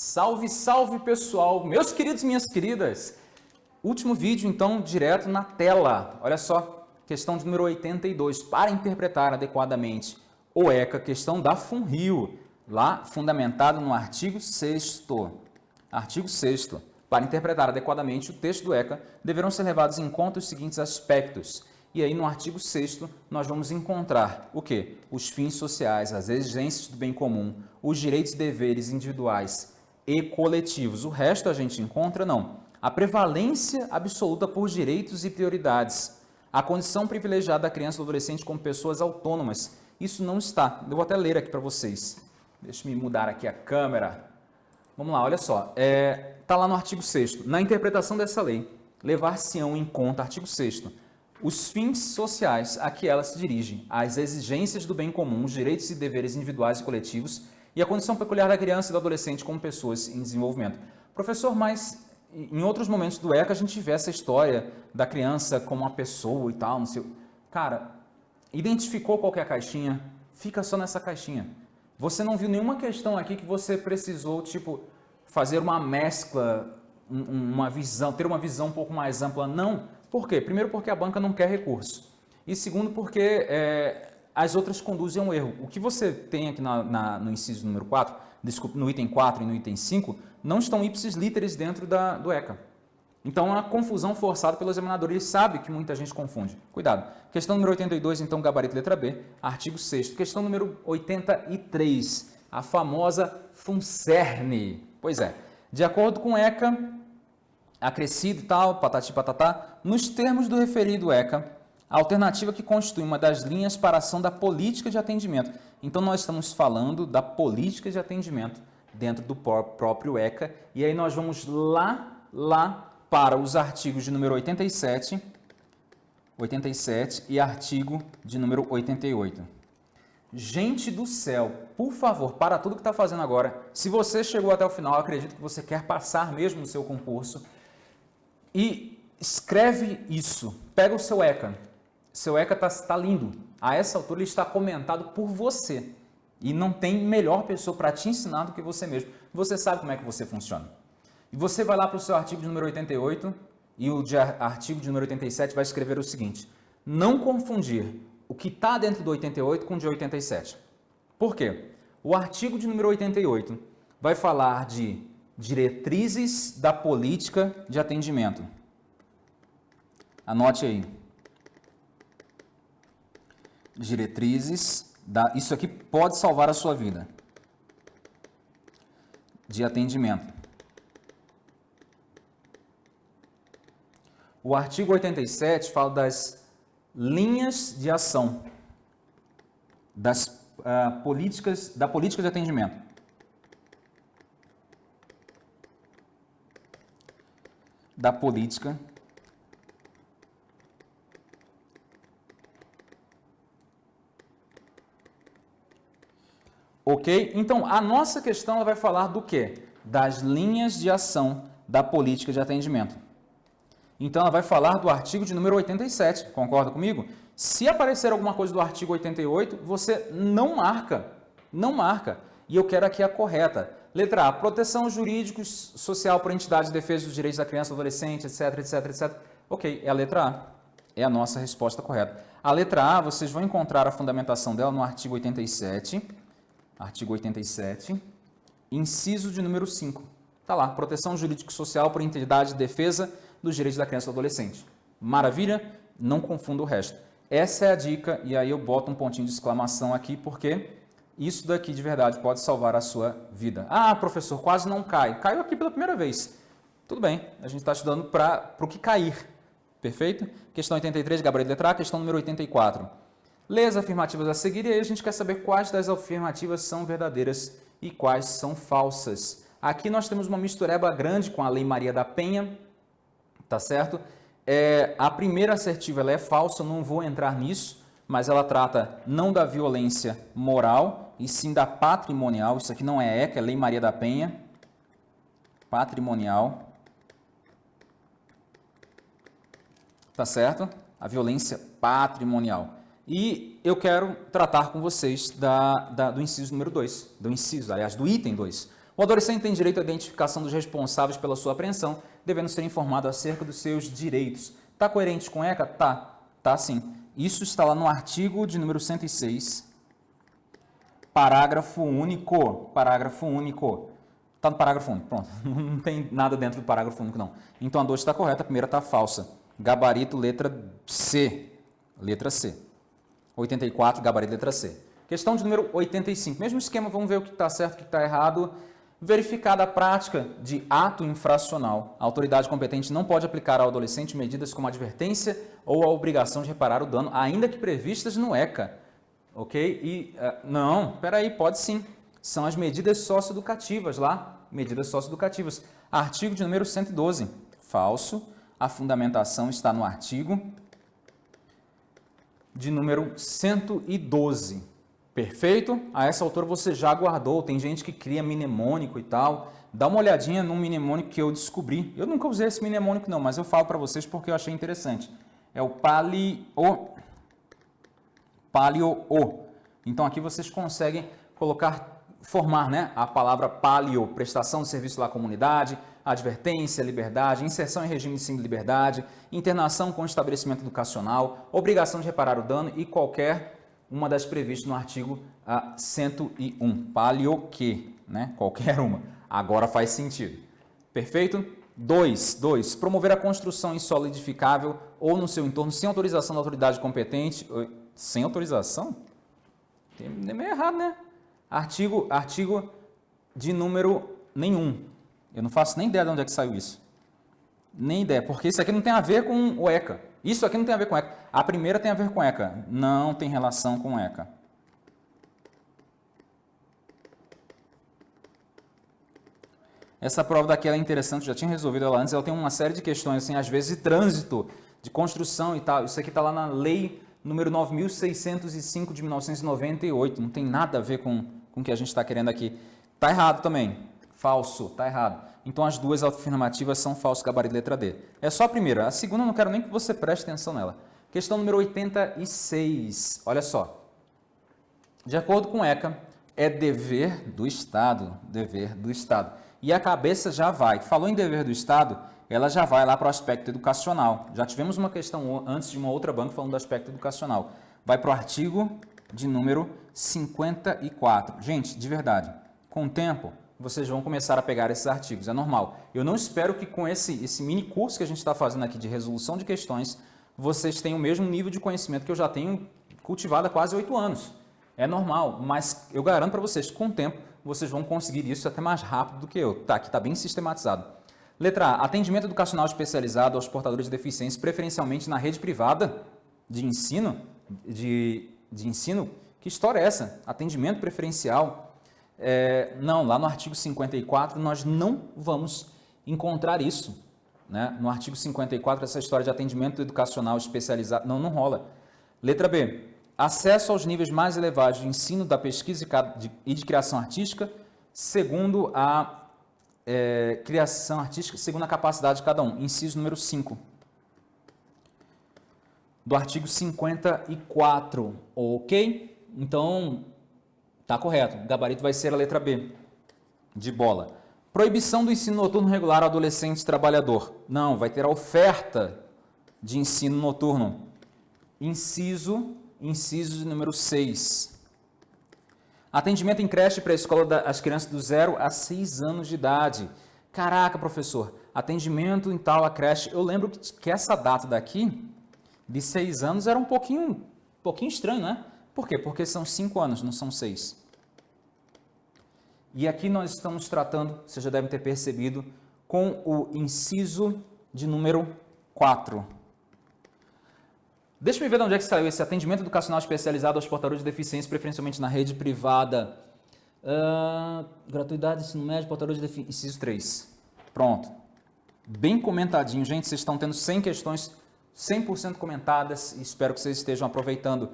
Salve, salve pessoal, meus queridos minhas queridas. Último vídeo então direto na tela. Olha só, questão número 82. Para interpretar adequadamente o ECA, questão da FUNRIO, lá fundamentado no artigo 6 Artigo 6 Para interpretar adequadamente o texto do ECA, deverão ser levados em conta os seguintes aspectos. E aí no artigo 6 nós vamos encontrar o quê? Os fins sociais, as exigências do bem comum, os direitos e deveres individuais e coletivos. O resto a gente encontra não. A prevalência absoluta por direitos e prioridades. A condição privilegiada da criança e do adolescente como pessoas autônomas. Isso não está. Eu vou até ler aqui para vocês. Deixa eu mudar aqui a câmera. Vamos lá, olha só. Está é, tá lá no artigo 6 Na interpretação dessa lei, levar-se-ão em conta, artigo 6 os fins sociais a que ela se dirige, as exigências do bem comum, os direitos e deveres individuais e coletivos e a condição peculiar da criança e do adolescente como pessoas em desenvolvimento. Professor, mas em outros momentos do ECA a gente vê essa história da criança como uma pessoa e tal, não sei. Cara, identificou qualquer caixinha, fica só nessa caixinha. Você não viu nenhuma questão aqui que você precisou, tipo, fazer uma mescla, uma visão, ter uma visão um pouco mais ampla. Não. Por quê? Primeiro porque a banca não quer recurso. E segundo porque é, as outras conduzem a um erro. O que você tem aqui na, na, no inciso número 4, desculpa, no item 4 e no item 5, não estão ipsis literis dentro da, do ECA. Então, é uma confusão forçada pelo examinador. Ele sabe que muita gente confunde. Cuidado. Questão número 82, então, gabarito letra B, artigo 6 Questão número 83, a famosa FUNCERN. Pois é, de acordo com o ECA, acrescido e tal, patati patatá, nos termos do referido ECA, a alternativa que constitui uma das linhas para a ação da política de atendimento. Então, nós estamos falando da política de atendimento dentro do próprio ECA. E aí nós vamos lá, lá para os artigos de número 87, 87 e artigo de número 88. Gente do céu, por favor, para tudo que está fazendo agora. Se você chegou até o final, acredito que você quer passar mesmo no seu concurso. E escreve isso. Pega o seu ECA. Seu ECA está tá lindo. A essa altura ele está comentado por você. E não tem melhor pessoa para te ensinar do que você mesmo. Você sabe como é que você funciona. E você vai lá para o seu artigo de número 88 e o de artigo de número 87 vai escrever o seguinte. Não confundir o que está dentro do 88 com o de 87. Por quê? O artigo de número 88 vai falar de diretrizes da política de atendimento. Anote aí. Diretrizes da, isso aqui pode salvar a sua vida. De atendimento. O artigo 87 fala das linhas de ação das uh, políticas, da política de atendimento. Da política Ok? Então, a nossa questão vai falar do quê? Das linhas de ação da política de atendimento. Então, ela vai falar do artigo de número 87, concorda comigo? Se aparecer alguma coisa do artigo 88, você não marca, não marca. E eu quero aqui a correta. Letra A, proteção jurídica social por entidade de defesa dos direitos da criança e do adolescente, etc, etc, etc. Ok, é a letra A. É a nossa resposta correta. A letra A, vocês vão encontrar a fundamentação dela no artigo 87, artigo 87, inciso de número 5. Está lá, proteção jurídico-social por entidade de defesa dos direitos da criança e do adolescente. Maravilha? Não confunda o resto. Essa é a dica, e aí eu boto um pontinho de exclamação aqui, porque isso daqui de verdade pode salvar a sua vida. Ah, professor, quase não cai. Caiu aqui pela primeira vez. Tudo bem, a gente está estudando para o que cair. Perfeito? Questão 83, gabarito letra A, questão número 84. Lê as afirmativas a seguir e aí a gente quer saber quais das afirmativas são verdadeiras e quais são falsas. Aqui nós temos uma mistureba grande com a Lei Maria da Penha, tá certo? É, a primeira assertiva ela é falsa, não vou entrar nisso, mas ela trata não da violência moral, e sim da patrimonial. Isso aqui não é ECA, é Lei Maria da Penha. Patrimonial. Tá certo? A violência patrimonial. E eu quero tratar com vocês da, da, do inciso número 2, do inciso, aliás, do item 2. O adolescente tem direito à identificação dos responsáveis pela sua apreensão, devendo ser informado acerca dos seus direitos. Está coerente com ECA? Tá, tá sim. Isso está lá no artigo de número 106, parágrafo único. Parágrafo único. Está no parágrafo único, pronto. Não tem nada dentro do parágrafo único, não. Então a 2 está correta, a primeira está falsa. Gabarito, letra C. Letra C. 84, gabarito, letra C. Questão de número 85. Mesmo esquema, vamos ver o que está certo e o que está errado. Verificada a prática de ato infracional, a autoridade competente não pode aplicar ao adolescente medidas como advertência ou a obrigação de reparar o dano, ainda que previstas no ECA. Ok? E, uh, não, peraí, pode sim. São as medidas socioeducativas lá, medidas socioeducativas. Artigo de número 112, falso. A fundamentação está no artigo de número 112. Perfeito? A essa altura você já guardou. Tem gente que cria mnemônico e tal. Dá uma olhadinha no mnemônico que eu descobri. Eu nunca usei esse mnemônico não, mas eu falo para vocês porque eu achei interessante. É o palio... Palio-O. Então aqui vocês conseguem colocar, formar né, a palavra palio, prestação de serviço à comunidade, advertência, liberdade, inserção em regime de liberdade, internação com estabelecimento educacional, obrigação de reparar o dano e qualquer uma das previstas no artigo 101. Palio que, né? Qualquer uma. Agora faz sentido. Perfeito? 2. 2. Promover a construção em solo edificável ou no seu entorno sem autorização da autoridade competente. Sem autorização? Tem meio errado, né? Artigo, artigo de número nenhum. Eu não faço nem ideia de onde é que saiu isso. Nem ideia, porque isso aqui não tem a ver com o ECA. Isso aqui não tem a ver com ECA. A primeira tem a ver com ECA. Não tem relação com ECA. Essa prova daqui é interessante, já tinha resolvido ela antes. Ela tem uma série de questões, assim, às vezes de trânsito, de construção e tal. Isso aqui está lá na lei número 9.605 de 1998. Não tem nada a ver com, com o que a gente está querendo aqui. Está errado também. Falso, está errado. Então as duas afirmativas são falso gabarito letra D. É só a primeira. A segunda eu não quero nem que você preste atenção nela. Questão número 86. Olha só. De acordo com ECA, é dever do Estado, dever do Estado. E a cabeça já vai. Falou em dever do Estado, ela já vai lá para o aspecto educacional. Já tivemos uma questão antes de uma outra banca falando do aspecto educacional. Vai para o artigo de número 54. Gente, de verdade, com o tempo, vocês vão começar a pegar esses artigos, é normal. Eu não espero que com esse, esse mini curso que a gente está fazendo aqui de resolução de questões, vocês tenham o mesmo nível de conhecimento que eu já tenho cultivado há quase oito anos. É normal, mas eu garanto para vocês, com o tempo, vocês vão conseguir isso até mais rápido do que eu. Tá, aqui está bem sistematizado. Letra A. Atendimento educacional especializado aos portadores de deficiência, preferencialmente na rede privada de ensino. De, de ensino? Que história é essa? Atendimento preferencial é, não, lá no artigo 54 nós não vamos encontrar isso. Né? No artigo 54, essa história de atendimento educacional especializado, não, não rola. Letra B, acesso aos níveis mais elevados de ensino da pesquisa e de criação artística, segundo a é, criação artística, segundo a capacidade de cada um. Inciso número 5 do artigo 54, ok? Então, Está correto. O gabarito vai ser a letra B, de bola. Proibição do ensino noturno regular ao adolescente trabalhador. Não, vai ter a oferta de ensino noturno. Inciso, inciso número 6. Atendimento em creche para a escola das crianças do 0 a 6 anos de idade. Caraca, professor, atendimento em tal a creche. Eu lembro que essa data daqui, de 6 anos, era um pouquinho, um pouquinho estranho, né? Por quê? Porque são 5 anos, não são 6. E aqui nós estamos tratando, vocês já devem ter percebido, com o inciso de número 4. Deixa eu ver de onde é que saiu esse atendimento educacional especializado aos portadores de deficiência, preferencialmente na rede privada. Uh, gratuidade, ensino médio, portadores de deficiência, inciso 3. Pronto. Bem comentadinho, gente, vocês estão tendo 100 questões 100% comentadas e espero que vocês estejam aproveitando.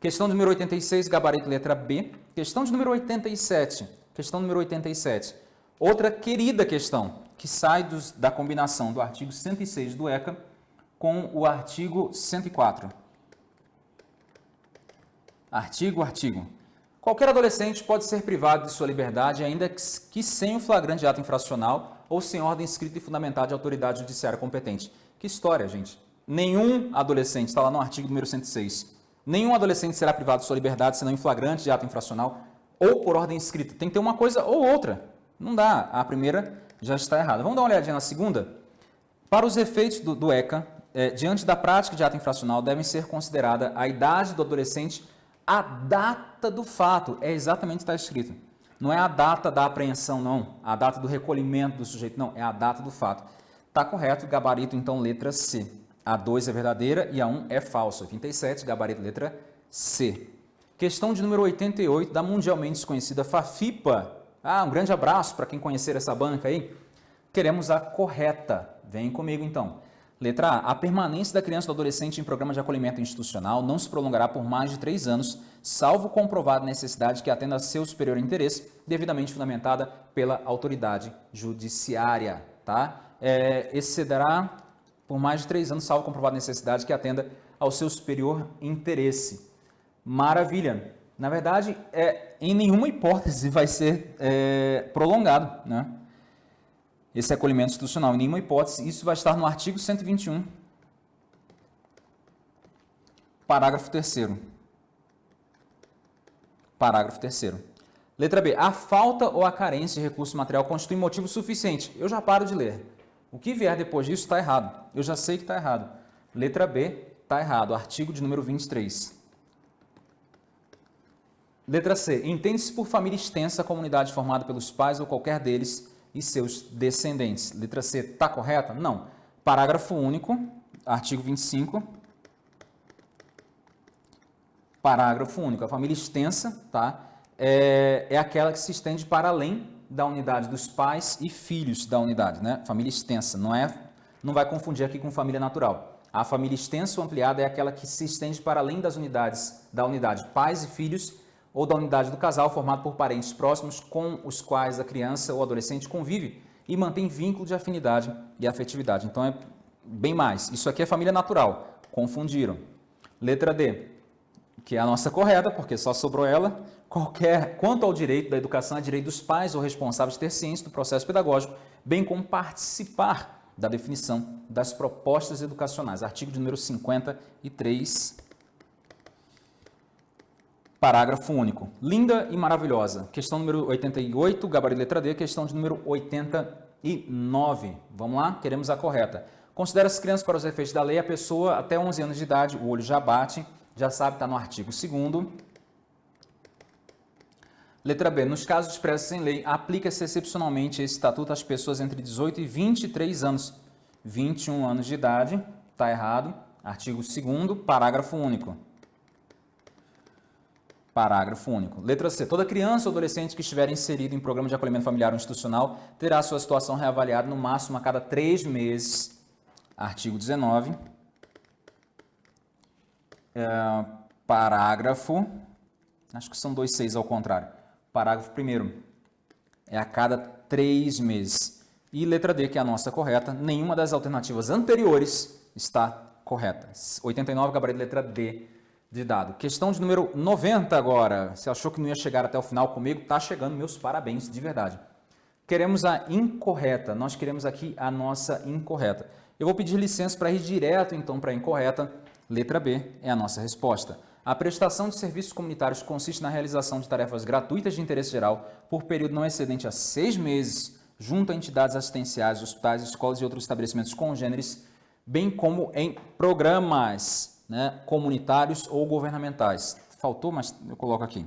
Questão número 86, gabarito letra B. Questão de número 87, Questão número 87. Outra querida questão, que sai dos, da combinação do artigo 106 do ECA com o artigo 104. Artigo, artigo. Qualquer adolescente pode ser privado de sua liberdade, ainda que sem o flagrante ato infracional ou sem ordem escrita e fundamentada de autoridade judiciária competente. Que história, gente. Nenhum adolescente, está lá no artigo número 106, nenhum adolescente será privado de sua liberdade senão em flagrante de ato infracional ou por ordem escrita. Tem que ter uma coisa ou outra. Não dá. A primeira já está errada. Vamos dar uma olhadinha na segunda? Para os efeitos do, do ECA, é, diante da prática de ato infracional, devem ser considerada a idade do adolescente a data do fato. É exatamente o que está escrito. Não é a data da apreensão, não. A data do recolhimento do sujeito, não. É a data do fato. Está correto, gabarito, então, letra C. A 2 é verdadeira e a 1 é falsa. 87, gabarito, letra C. Questão de número 88 da mundialmente desconhecida Fafipa. Ah, um grande abraço para quem conhecer essa banca aí. Queremos a correta. Vem comigo, então. Letra A. A permanência da criança ou do adolescente em programa de acolhimento institucional não se prolongará por mais de três anos, salvo comprovada necessidade que atenda a seu superior interesse, devidamente fundamentada pela autoridade judiciária. Tá? É, excederá por mais de três anos, salvo comprovada necessidade que atenda ao seu superior interesse. Maravilha! Na verdade, é, em nenhuma hipótese vai ser é, prolongado. Né? esse acolhimento institucional. Em nenhuma hipótese, isso vai estar no artigo 121, parágrafo 3 Parágrafo 3 Letra B. A falta ou a carência de recurso material constitui motivo suficiente. Eu já paro de ler. O que vier depois disso está errado. Eu já sei que está errado. Letra B. Está errado. Artigo de número 23. Letra C. Entende-se por família extensa a comunidade formada pelos pais ou qualquer deles e seus descendentes. Letra C está correta? Não. Parágrafo único, artigo 25. Parágrafo único. A família extensa tá? é, é aquela que se estende para além da unidade dos pais e filhos da unidade. Né? Família extensa, não, é, não vai confundir aqui com família natural. A família extensa ou ampliada é aquela que se estende para além das unidades da unidade pais e filhos ou da unidade do casal formado por parentes próximos com os quais a criança ou adolescente convive e mantém vínculo de afinidade e afetividade. Então é bem mais. Isso aqui é família natural. Confundiram. Letra D, que é a nossa correta, porque só sobrou ela. Qualquer, quanto ao direito da educação, é direito dos pais ou responsáveis de ter ciência do processo pedagógico, bem como participar da definição das propostas educacionais. Artigo de número 53 Parágrafo único. Linda e maravilhosa. Questão número 88, gabarito letra D. Questão de número 89. Vamos lá? Queremos a correta. Considera-se criança para os efeitos da lei a pessoa até 11 anos de idade, o olho já bate, já sabe, está no artigo 2 Letra B. Nos casos expressos em lei, aplica-se excepcionalmente esse estatuto às pessoas entre 18 e 23 anos. 21 anos de idade, está errado. Artigo 2 parágrafo único. Parágrafo único. Letra C. Toda criança ou adolescente que estiver inserido em programa de acolhimento familiar ou institucional terá sua situação reavaliada no máximo a cada três meses. Artigo 19. É, parágrafo. Acho que são dois seis ao contrário. Parágrafo primeiro. É a cada três meses. E letra D, que é a nossa correta, nenhuma das alternativas anteriores está correta. 89, gabarito letra D de dado. Questão de número 90 agora. Você achou que não ia chegar até o final comigo? Tá chegando, meus parabéns, de verdade. Queremos a incorreta. Nós queremos aqui a nossa incorreta. Eu vou pedir licença para ir direto, então, para a incorreta. Letra B é a nossa resposta. A prestação de serviços comunitários consiste na realização de tarefas gratuitas de interesse geral por período não excedente a seis meses, junto a entidades assistenciais, hospitais, escolas e outros estabelecimentos congêneres, bem como em programas né, comunitários ou governamentais. Faltou, mas eu coloco aqui.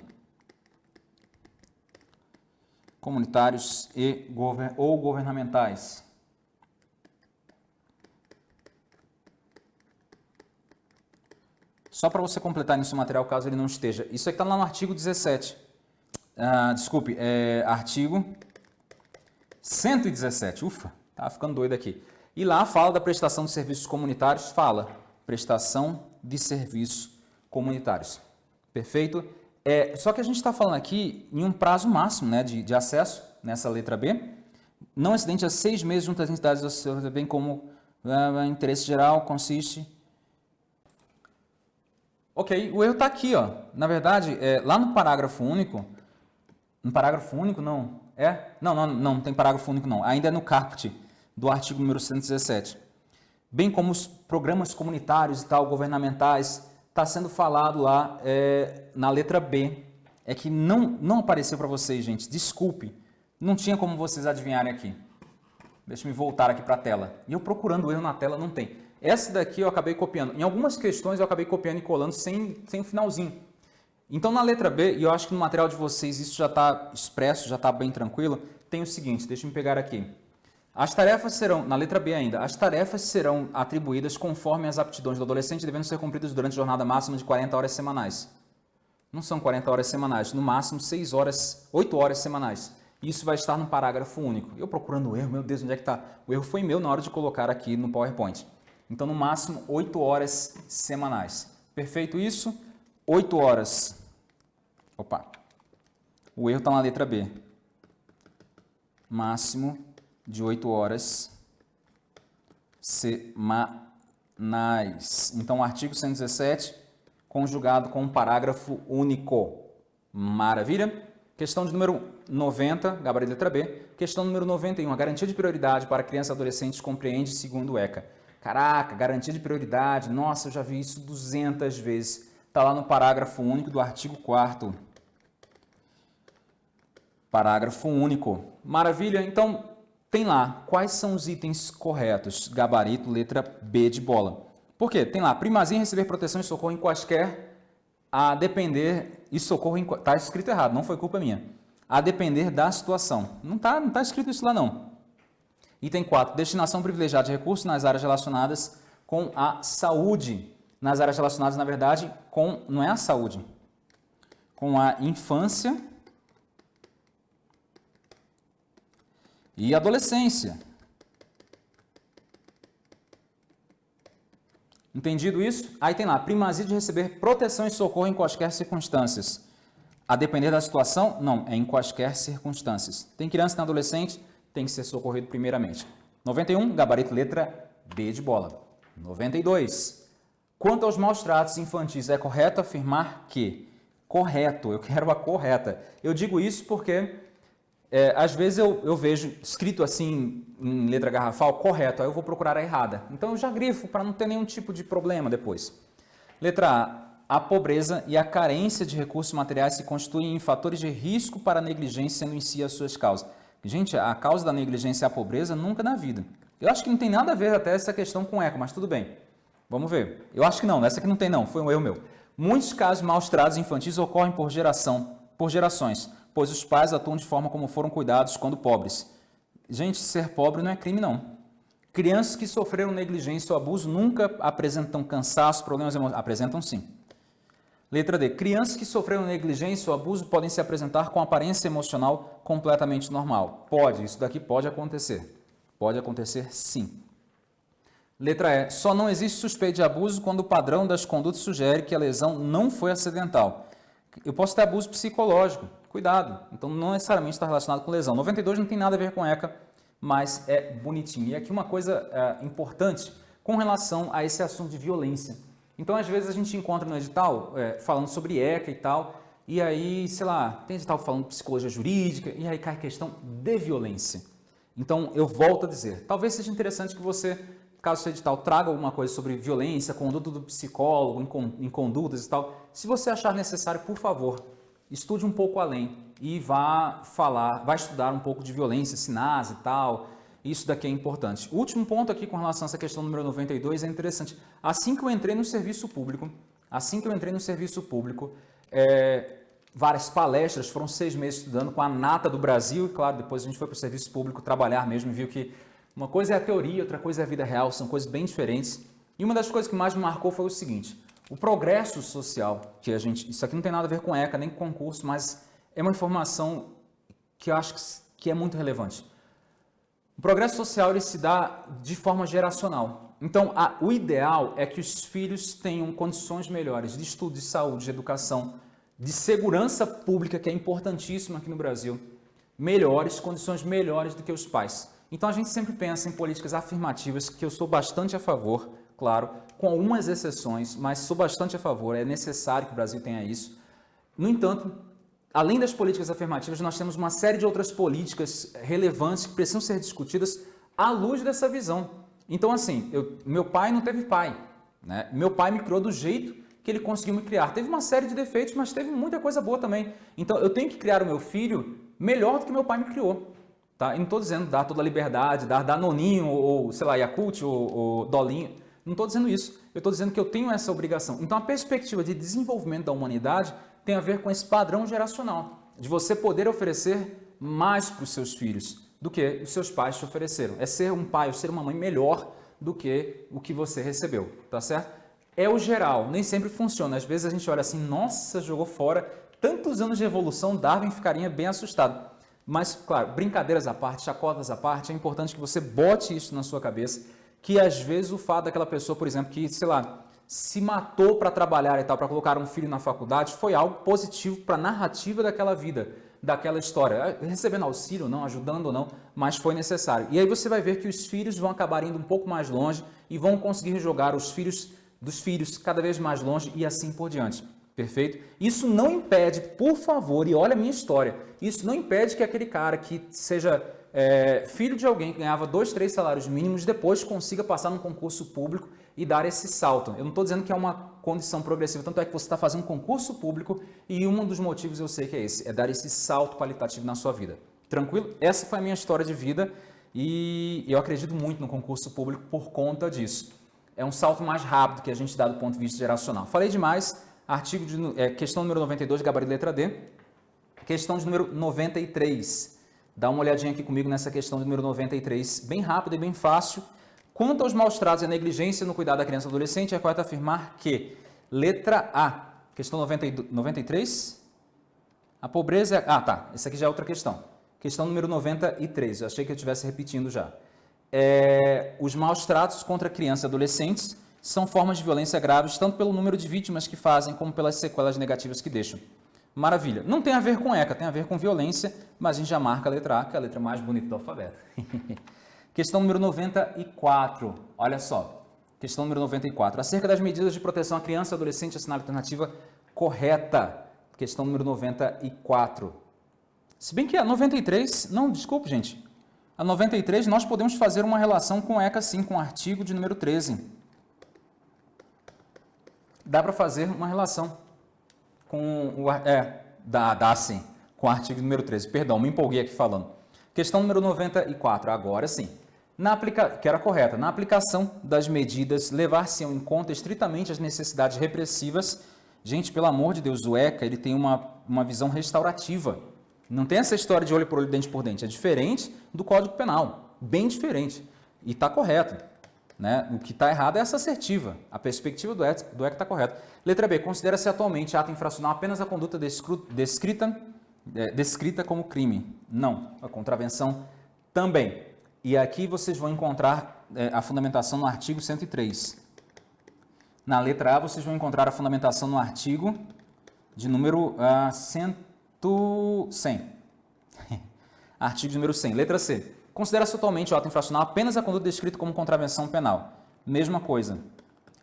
Comunitários e ou governamentais. Só para você completar seu material, caso ele não esteja. Isso aqui está lá no artigo 17. Ah, desculpe, é artigo 117. Ufa, tá ficando doido aqui. E lá fala da prestação de serviços comunitários, fala prestação de serviços comunitários. Perfeito? É, só que a gente está falando aqui em um prazo máximo né, de, de acesso nessa letra B, não excedente a seis meses junto às entidades bem como uh, interesse geral consiste Ok, o erro está aqui, ó. Na verdade, é, lá no parágrafo único, no parágrafo único não, é? Não, não, não, não tem parágrafo único não, ainda é no caput do artigo número 117. Bem como os programas comunitários e tal, governamentais, está sendo falado lá é, na letra B. É que não, não apareceu para vocês, gente, desculpe, não tinha como vocês adivinharem aqui. Deixa eu voltar aqui para a tela. E eu procurando erro na tela, não tem. Essa daqui eu acabei copiando. Em algumas questões eu acabei copiando e colando sem, sem o finalzinho. Então na letra B, e eu acho que no material de vocês isso já está expresso, já está bem tranquilo, tem o seguinte, deixa eu pegar aqui. As tarefas serão, na letra B ainda, as tarefas serão atribuídas conforme as aptidões do adolescente devendo ser cumpridas durante a jornada máxima de 40 horas semanais. Não são 40 horas semanais, no máximo 6 horas, 8 horas semanais. Isso vai estar no parágrafo único. Eu procurando o erro, meu Deus, onde é que está? O erro foi meu na hora de colocar aqui no PowerPoint. Então, no máximo, 8 horas semanais. Perfeito isso? 8 horas. Opa. O erro está na letra B. Máximo de 8 horas semanais. Então, o artigo 117, conjugado com um parágrafo único. Maravilha? Questão de número 90, gabarito letra B. Questão número 91, a garantia de prioridade para crianças e adolescentes compreende segundo o ECA. Caraca, garantia de prioridade, nossa, eu já vi isso 200 vezes. Está lá no parágrafo único do artigo 4 Parágrafo único. Maravilha, então tem lá quais são os itens corretos. Gabarito, letra B de bola. Por quê? Tem lá, primazia em receber proteção e socorro em quaisquer a depender, e socorro está escrito errado, não foi culpa minha, a depender da situação. Não está não tá escrito isso lá não. Item 4, destinação privilegiada de recursos nas áreas relacionadas com a saúde. Nas áreas relacionadas, na verdade, com, não é a saúde, com a infância e adolescência. Entendido isso? Aí tem lá, primazia de receber proteção e socorro em quaisquer circunstâncias. A depender da situação? Não, é em quaisquer circunstâncias. Tem criança, tem adolescente, tem que ser socorrido primeiramente. 91, gabarito letra B de bola. 92. Quanto aos maus tratos infantis, é correto afirmar que? Correto, eu quero a correta. Eu digo isso porque é, às vezes eu, eu vejo escrito assim em letra garrafal, correto, aí eu vou procurar a errada. Então eu já grifo para não ter nenhum tipo de problema depois. Letra A. A pobreza e a carência de recursos materiais se constituem em fatores de risco para a negligência, sendo em si as suas causas. Gente, a causa da negligência é a pobreza nunca na vida. Eu acho que não tem nada a ver até essa questão com eco, mas tudo bem. Vamos ver. Eu acho que não, essa aqui não tem não, foi um erro meu. Muitos casos maus tratos infantis ocorrem por geração, por gerações pois os pais atuam de forma como foram cuidados quando pobres. Gente, ser pobre não é crime, não. Crianças que sofreram negligência ou abuso nunca apresentam cansaço, problemas emocionais. Apresentam sim. Letra D. Crianças que sofreram negligência ou abuso podem se apresentar com aparência emocional completamente normal. Pode, isso daqui pode acontecer. Pode acontecer sim. Letra E. Só não existe suspeita de abuso quando o padrão das condutas sugere que a lesão não foi acidental. Eu posso ter abuso psicológico, cuidado. Então, não necessariamente está relacionado com lesão. 92 não tem nada a ver com ECA, mas é bonitinho. E aqui uma coisa é, importante com relação a esse assunto de violência. Então, às vezes a gente encontra no edital é, falando sobre ECA e tal, e aí, sei lá, tem edital falando psicologia jurídica, e aí cai a questão de violência. Então, eu volto a dizer, talvez seja interessante que você, caso seu edital traga alguma coisa sobre violência, conduta do psicólogo, em condutas e tal, se você achar necessário, por favor, estude um pouco além e vá falar, vá estudar um pouco de violência, sinais e tal. Isso daqui é importante. Último ponto aqui com relação a essa questão número 92 é interessante. Assim que eu entrei no serviço público, assim que eu entrei no serviço público, é, várias palestras, foram seis meses estudando com a nata do Brasil, e claro, depois a gente foi para o serviço público trabalhar mesmo e viu que uma coisa é a teoria, outra coisa é a vida real, são coisas bem diferentes. E uma das coisas que mais me marcou foi o seguinte, o progresso social, que a gente, isso aqui não tem nada a ver com ECA nem com concurso, mas é uma informação que eu acho que é muito relevante. O progresso social ele se dá de forma geracional. Então, a, o ideal é que os filhos tenham condições melhores de estudo, de saúde, de educação, de segurança pública, que é importantíssima aqui no Brasil, melhores, condições melhores do que os pais. Então, a gente sempre pensa em políticas afirmativas, que eu sou bastante a favor, claro, com algumas exceções, mas sou bastante a favor, é necessário que o Brasil tenha isso. No entanto, além das políticas afirmativas, nós temos uma série de outras políticas relevantes que precisam ser discutidas à luz dessa visão. Então, assim, eu, meu pai não teve pai. Né? Meu pai me criou do jeito que ele conseguiu me criar. Teve uma série de defeitos, mas teve muita coisa boa também. Então, eu tenho que criar o meu filho melhor do que meu pai me criou. Tá? E não estou dizendo dar toda a liberdade, dar Danoninho, ou, sei lá, Yakult, ou, ou Dolinho. Não estou dizendo isso. Eu estou dizendo que eu tenho essa obrigação. Então, a perspectiva de desenvolvimento da humanidade tem a ver com esse padrão geracional, de você poder oferecer mais para os seus filhos do que os seus pais te ofereceram. É ser um pai ou ser uma mãe melhor do que o que você recebeu, tá certo? É o geral, nem sempre funciona. Às vezes a gente olha assim, nossa, jogou fora. Tantos anos de evolução, Darwin ficaria bem assustado. Mas, claro, brincadeiras à parte, chacotas à parte, é importante que você bote isso na sua cabeça, que às vezes o fato daquela pessoa, por exemplo, que, sei lá, se matou para trabalhar e tal, para colocar um filho na faculdade, foi algo positivo para a narrativa daquela vida, daquela história. É, recebendo auxílio não, ajudando ou não, mas foi necessário. E aí você vai ver que os filhos vão acabar indo um pouco mais longe e vão conseguir jogar os filhos dos filhos cada vez mais longe e assim por diante. Perfeito? Isso não impede, por favor, e olha a minha história, isso não impede que aquele cara que seja é, filho de alguém que ganhava dois, três salários mínimos, depois consiga passar num concurso público e dar esse salto. Eu não estou dizendo que é uma condição progressiva, tanto é que você está fazendo um concurso público e um dos motivos eu sei que é esse, é dar esse salto qualitativo na sua vida. Tranquilo? Essa foi a minha história de vida e eu acredito muito no concurso público por conta disso. É um salto mais rápido que a gente dá do ponto de vista geracional. Falei demais, artigo de, é, questão número 92, gabarito letra D. Questão de número 93. Dá uma olhadinha aqui comigo nessa questão de número 93, bem rápido e bem fácil. Quanto aos maus tratos e a negligência no cuidado da criança e adolescente, é correto afirmar que, letra A, questão 92, 93, a pobreza... Ah, tá, essa aqui já é outra questão. Questão número 93, eu achei que eu estivesse repetindo já. É, os maus tratos contra crianças e adolescentes são formas de violência graves, tanto pelo número de vítimas que fazem, como pelas sequelas negativas que deixam. Maravilha. Não tem a ver com ECA, tem a ver com violência, mas a gente já marca a letra A, que é a letra mais bonita do alfabeto. Questão número 94. Olha só. Questão número 94. Acerca das medidas de proteção à criança e adolescente, assinale a alternativa correta. Questão número 94. Se bem que a 93... Não, desculpe, gente. A 93, nós podemos fazer uma relação com ECA, sim, com o artigo de número 13. Dá para fazer uma relação com o... É, dá, dá sim, com o artigo número 13. Perdão, me empolguei aqui falando. Questão número 94, agora sim. Na aplica... Que era correta. Na aplicação das medidas, levar-se em conta estritamente as necessidades repressivas. Gente, pelo amor de Deus, o ECA ele tem uma, uma visão restaurativa. Não tem essa história de olho por olho, dente por dente. É diferente do Código Penal. Bem diferente. E está correto. Né? O que está errado é essa assertiva. A perspectiva do ECA está correta. Letra B. Considera-se atualmente ato infracional apenas a conduta descrita é, descrita como crime. Não, a contravenção também. E aqui vocês vão encontrar é, a fundamentação no artigo 103. Na letra A, vocês vão encontrar a fundamentação no artigo de número uh, 100. artigo número 100. Letra C. Considera-se totalmente o ato infracional apenas a conduta descrita como contravenção penal. Mesma coisa.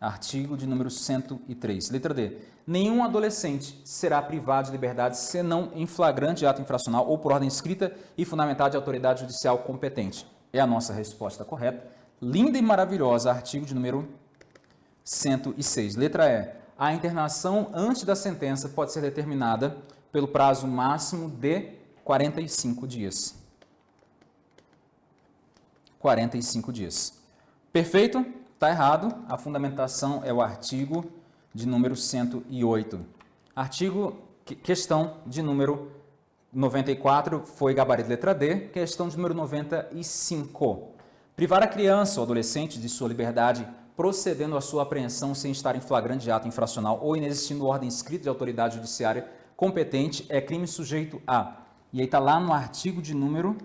Artigo de número 103. Letra D. Nenhum adolescente será privado de liberdade senão em flagrante ato infracional ou por ordem escrita e fundamentada de autoridade judicial competente. É a nossa resposta correta. Linda e maravilhosa, artigo de número 106. Letra E. A internação antes da sentença pode ser determinada pelo prazo máximo de 45 dias. 45 dias. Perfeito? Está errado, a fundamentação é o artigo de número 108. Artigo, questão de número 94 foi gabarito letra D, questão de número 95. Privar a criança ou adolescente de sua liberdade procedendo à sua apreensão sem estar em flagrante ato infracional ou inexistindo ordem escrita de autoridade judiciária competente é crime sujeito a. E aí está lá no artigo de número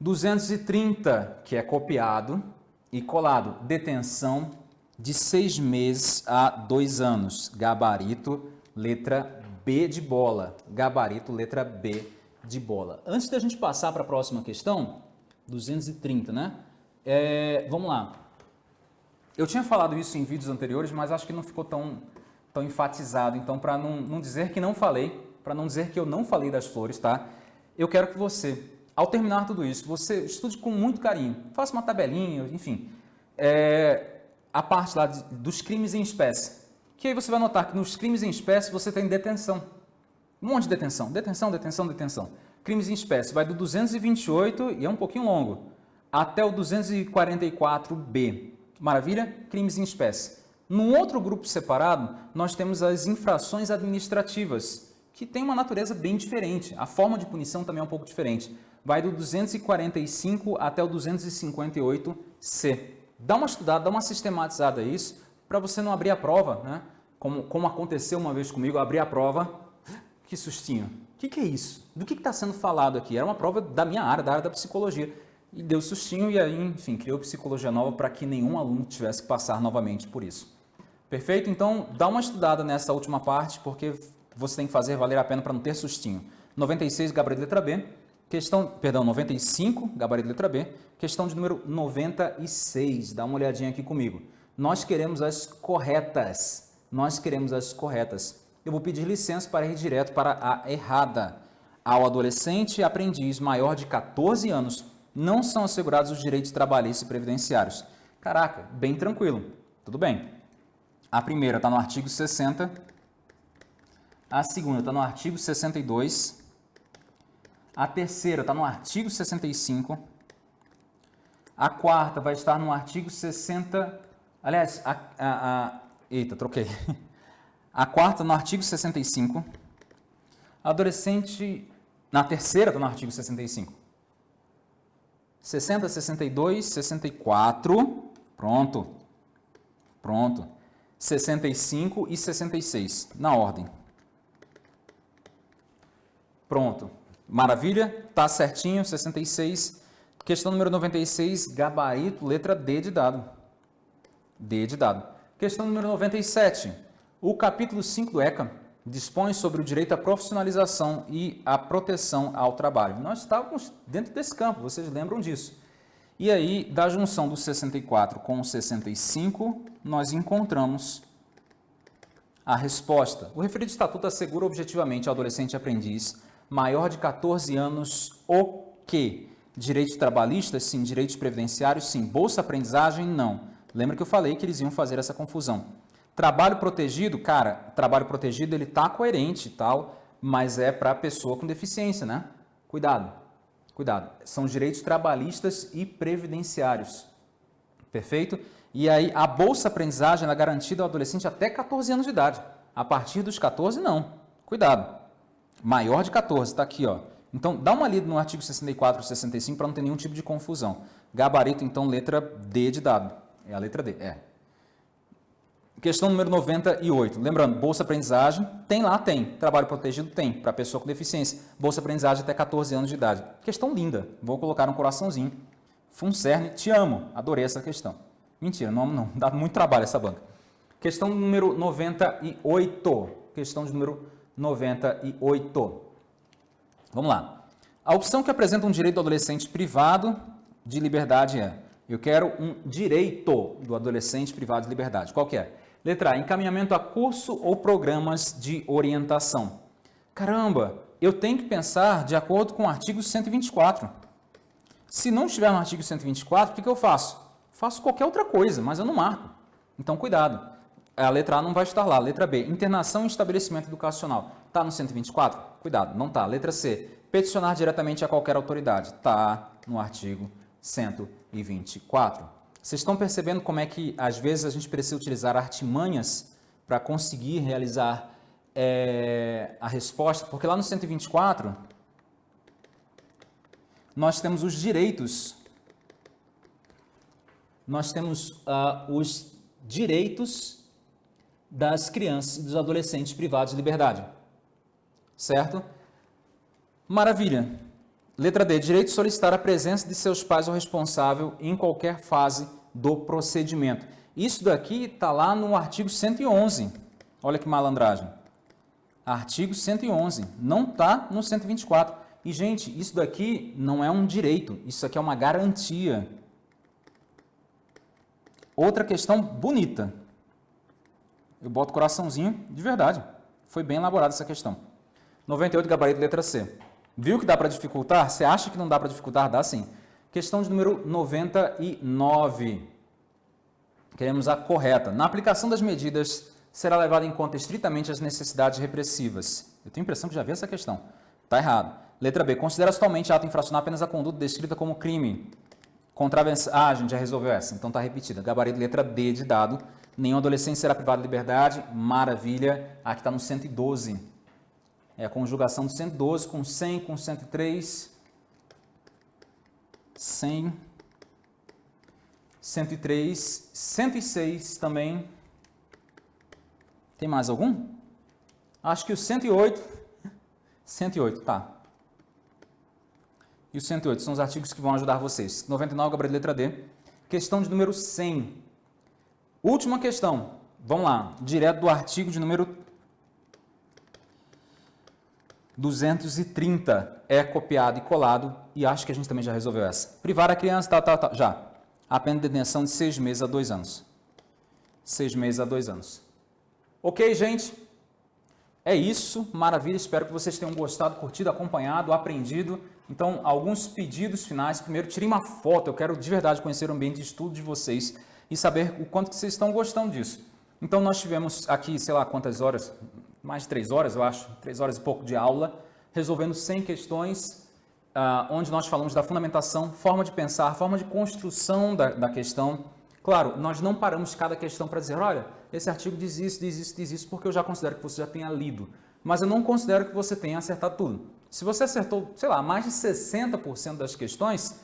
230, que é copiado e colado, detenção de seis meses a dois anos, gabarito, letra B de bola, gabarito, letra B de bola. Antes da gente passar para a próxima questão, 230, né? É, vamos lá. Eu tinha falado isso em vídeos anteriores, mas acho que não ficou tão, tão enfatizado. Então, para não, não dizer que não falei, para não dizer que eu não falei das flores, tá? Eu quero que você, ao terminar tudo isso, você estude com muito carinho. Faça uma tabelinha, enfim. É, a parte lá de, dos crimes em espécie. Que aí você vai notar que nos crimes em espécie você tem detenção. Um monte de detenção. Detenção, detenção, detenção. Crimes em espécie vai do 228, e é um pouquinho longo, até o 244B. Maravilha? Crimes em espécie. Num outro grupo separado, nós temos as infrações administrativas, que tem uma natureza bem diferente. A forma de punição também é um pouco diferente. Vai do 245 até o 258C. Dá uma estudada, dá uma sistematizada isso, para você não abrir a prova, né? Como, como aconteceu uma vez comigo, eu abri a prova, que sustinho. O que, que, é isso? Do que está sendo falado aqui? Era uma prova da minha área, da área da psicologia e deu sustinho e aí, enfim, criou psicologia nova para que nenhum aluno tivesse que passar novamente por isso. Perfeito? Então, dá uma estudada nessa última parte, porque você tem que fazer valer a pena para não ter sustinho. 96, gabarito letra B. Questão, perdão, 95, gabarito letra B. Questão de número 96. Dá uma olhadinha aqui comigo. Nós queremos as corretas. Nós queremos as corretas. Eu vou pedir licença para ir direto para a errada. Ao adolescente aprendiz maior de 14 anos não são assegurados os direitos trabalhistas e previdenciários. Caraca, bem tranquilo. Tudo bem. A primeira está no artigo 60. A segunda está no artigo 62. A terceira está no artigo 65. A quarta vai estar no artigo 60. Aliás, a, a, a eita, troquei. A quarta no artigo 65. Adolescente, na terceira está no artigo 65. 60, 62, 64, pronto, pronto, 65 e 66, na ordem. Pronto, maravilha, tá certinho, 66. Questão número 96, gabarito, letra D de dado. D de dado. Questão número 97, o capítulo 5 do ECA dispõe sobre o direito à profissionalização e à proteção ao trabalho. Nós estávamos dentro desse campo, vocês lembram disso. E aí, da junção do 64 com o 65, nós encontramos a resposta. O referido estatuto assegura objetivamente ao adolescente aprendiz maior de 14 anos o que? Direitos trabalhistas, sim. Direitos previdenciários, sim. Bolsa aprendizagem, não. Lembra que eu falei que eles iam fazer essa confusão. Trabalho protegido, cara, trabalho protegido ele tá coerente e tal, mas é para pessoa com deficiência, né? Cuidado, cuidado. São direitos trabalhistas e previdenciários. Perfeito? E aí a bolsa aprendizagem é garantida ao adolescente até 14 anos de idade. A partir dos 14, não. Cuidado. Maior de 14, está aqui, ó. Então, dá uma lida no artigo 64 e 65 para não ter nenhum tipo de confusão. Gabarito, então, letra D de dado. É a letra D, é. Questão número 98. Lembrando, Bolsa Aprendizagem, tem lá, tem. Trabalho protegido, tem. Para pessoa com deficiência. Bolsa Aprendizagem até 14 anos de idade. Questão linda. Vou colocar um coraçãozinho. Funcerne, te amo. Adorei essa questão. Mentira, não amo não. Dá muito trabalho essa banca. Questão número 98. Questão de número 98. Vamos lá. A opção que apresenta um direito do adolescente privado de liberdade é eu quero um direito do adolescente privado de liberdade. Qual que é? Letra A, encaminhamento a curso ou programas de orientação. Caramba, eu tenho que pensar de acordo com o artigo 124. Se não estiver no artigo 124, o que, que eu faço? Faço qualquer outra coisa, mas eu não marco. Então, cuidado. A letra A não vai estar lá. Letra B, internação e estabelecimento educacional. Está no 124? Cuidado, não está. Letra C, peticionar diretamente a qualquer autoridade. Está no artigo 124. Vocês estão percebendo como é que, às vezes, a gente precisa utilizar artimanhas para conseguir realizar é, a resposta? Porque lá no 124, nós temos os direitos, nós temos uh, os direitos das crianças e dos adolescentes privados de liberdade. Certo? Maravilha. Letra D. Direito de solicitar a presença de seus pais ou responsável em qualquer fase do procedimento. Isso daqui está lá no artigo 111. Olha que malandragem. Artigo 111. Não está no 124. E, gente, isso daqui não é um direito. Isso aqui é uma garantia. Outra questão bonita. Eu boto coraçãozinho de verdade. Foi bem elaborada essa questão. 98, gabarito, letra C. Viu que dá para dificultar? Você acha que não dá para dificultar? Dá sim. Questão de número 99. Queremos a correta. Na aplicação das medidas, será levada em conta estritamente as necessidades repressivas. Eu tenho a impressão que já vi essa questão. Está errado. Letra B. Considera totalmente ato infracional apenas a conduta descrita como crime. Contravenção. Ah, a gente já resolveu essa, então está repetida. Gabarito letra D de dado. Nenhum adolescente será privado de liberdade. Maravilha. Aqui está no 112. É a conjugação do 112 com 100, com 103. 100. 103. 106 também. Tem mais algum? Acho que o 108. 108, tá. E o 108 são os artigos que vão ajudar vocês. 99, gabarito letra D. Questão de número 100. Última questão. Vamos lá. Direto do artigo de número 230. É copiado e colado. E acho que a gente também já resolveu essa. Privar a criança, tal, tal, tal. Já. A pena de detenção de seis meses a dois anos. Seis meses a dois anos. Ok, gente? É isso. Maravilha. Espero que vocês tenham gostado, curtido, acompanhado, aprendido. Então, alguns pedidos finais. Primeiro, tirem uma foto. Eu quero de verdade conhecer o ambiente de estudo de vocês e saber o quanto que vocês estão gostando disso. Então, nós tivemos aqui, sei lá quantas horas, mais de três horas, eu acho, três horas e pouco de aula, resolvendo 100 questões, uh, onde nós falamos da fundamentação, forma de pensar, forma de construção da, da questão. Claro, nós não paramos cada questão para dizer, olha, esse artigo diz isso, diz isso, diz isso, porque eu já considero que você já tenha lido. Mas eu não considero que você tenha acertado tudo. Se você acertou, sei lá, mais de 60% das questões,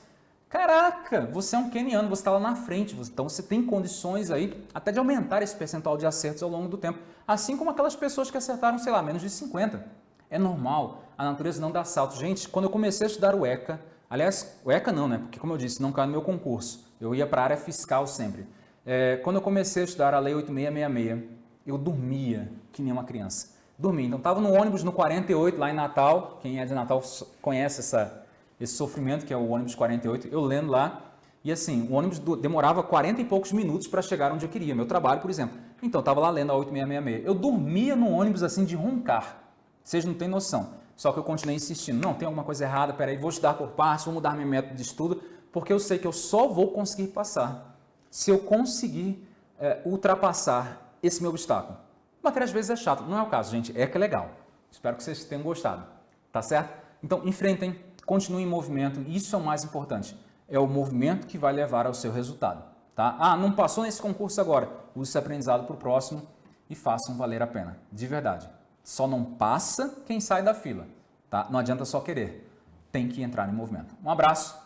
caraca, você é um keniano, você está lá na frente, então você tem condições aí até de aumentar esse percentual de acertos ao longo do tempo. Assim como aquelas pessoas que acertaram, sei lá, menos de 50. É normal, a natureza não dá salto. Gente, quando eu comecei a estudar o ECA, aliás, o ECA não, né? Porque como eu disse, não cai no meu concurso, eu ia para a área fiscal sempre. É, quando eu comecei a estudar a Lei 8666, eu dormia que nem uma criança dormir. Então, estava no ônibus no 48, lá em Natal. Quem é de Natal conhece essa, esse sofrimento que é o ônibus 48. Eu lendo lá. E assim, o ônibus demorava 40 e poucos minutos para chegar onde eu queria. Meu trabalho, por exemplo. Então, estava lá lendo a 8666. Eu dormia no ônibus assim de roncar. Vocês não têm noção. Só que eu continuei insistindo. Não, tem alguma coisa errada. Peraí, vou estudar por partes, vou mudar meu método de estudo. Porque eu sei que eu só vou conseguir passar se eu conseguir é, ultrapassar esse meu obstáculo. Matéria às vezes é chato, não é o caso, gente, é que é legal. Espero que vocês tenham gostado, tá certo? Então, enfrentem, continuem em movimento, isso é o mais importante. É o movimento que vai levar ao seu resultado, tá? Ah, não passou nesse concurso agora, use esse aprendizado para o próximo e façam valer a pena, de verdade. Só não passa quem sai da fila, tá? Não adianta só querer, tem que entrar em movimento. Um abraço